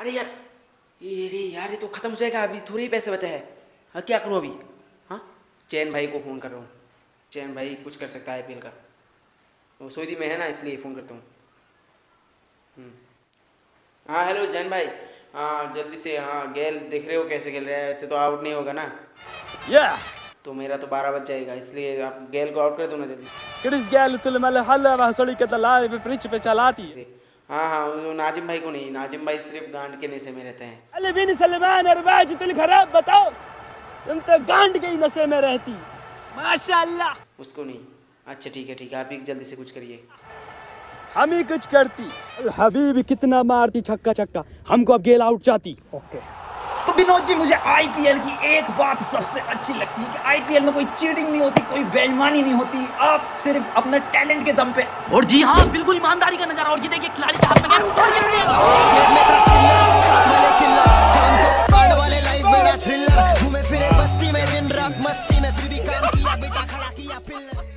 अरे यार ये रे यार ये तो खत्म हो जाएगा अभी थोड़े ही पैसे बचे हैं। हाँ क्या करूँ अभी? हाँ? चैन भाई को फ़ोन कर रहा हूँ। चैन भाई कुछ कर सकता है आई का। वो सऊदी में है ना इसलिए फ़ोन करता हूँ। हम्म। हाँ हेलो जैन भाई। हाँ जल्दी से हाँ गेल देख रहे हो कैसे खेल रहा है? ऐसे तो आउट नहीं होगा ना। Yeah! तो मेरा तो बारह बज जाएगा इसलिए आप गेल को आउट कर दो ना जल्दी। हाँ हाँ नाजिम भाई को नहीं नाजिम भाई सिर्फ़ गांड के नशे में रहते हैं। अली बिन सलमान अरबाज दिल खराब बताओ तुम तो गांड के ही नशे में रहती। माशाल्लाह। उसको नहीं। अच्छा ठीक है ठीक है आप ही जल्दी से कुछ करिए। हम ही कुछ करती हबीब कितना मारती छक्का छक्का हमको अब गेल आउट चाहती ओके। तो विनोद जी मुझे आईपीएल की एक बात सबसे अच्छी लगती है कि आईपीएल में कोई चीटिंग नहीं होती कोई बेईमानी नहीं होती आप सिर्फ़ अपने टैलेंट के दम पे। और जी हाँ बिल्कुल ईमानदारी का नज़ारा और ये देखिए खिलाड़ी के हाथ में क्या और ये जेब में था चिल्लर साथ वाले चिल्लर काम चले कांड वाले लाइफ बड़ा थ्रिलर घूमे फिरे बस्ती में दिन रात मस्ती में फिर भी काम किया बेटा खड़ा किया फ़िल्म